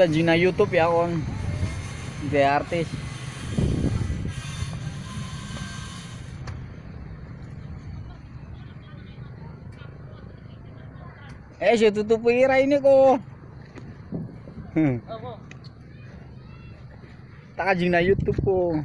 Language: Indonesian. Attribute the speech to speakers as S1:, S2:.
S1: kita na YouTube ya kon. The artis. Eh, siya tutupuira ini kok Hmm. Tak jina YouTube kok